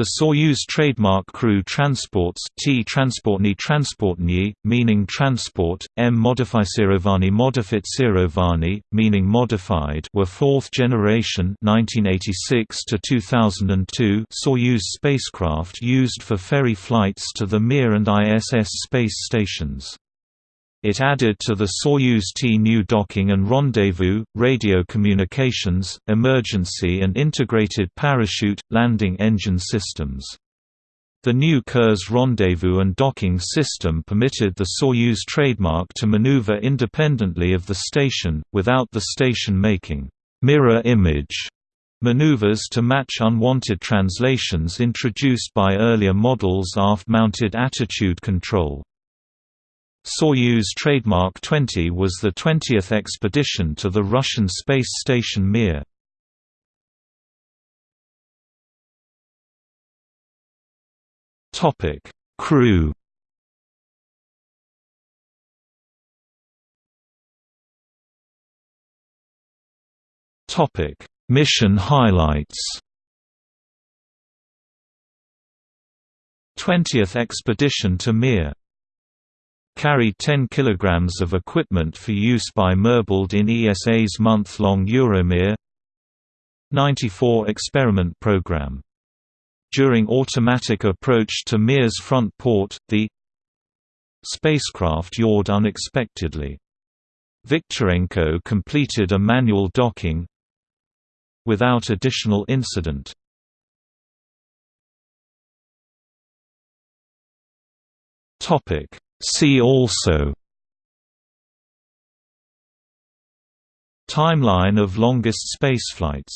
The Soyuz trademark crew transports T transportni transportni, meaning transport, M modificerovani modificerovani, meaning modified were fourth generation 1986 to 2002 Soyuz spacecraft used for ferry flights to the Mir and ISS space stations. It added to the Soyuz T-new docking and rendezvous, radio communications, emergency and integrated parachute, landing engine systems. The new Kurs rendezvous and docking system permitted the Soyuz trademark to maneuver independently of the station, without the station making mirror image maneuvers to match unwanted translations introduced by earlier models aft-mounted attitude control. Soyuz trademark 20 was the 20th expedition to the Russian space station Mir. Topic: Crew. Topic: Mission highlights. 20th expedition to Mir carried 10 kg of equipment for use by Merbold in ESA's month-long Euromir 94 experiment program. During automatic approach to Mir's front port, the spacecraft yawed unexpectedly. Viktorenko completed a manual docking without additional incident. Topic See also. Timeline of longest spaceflights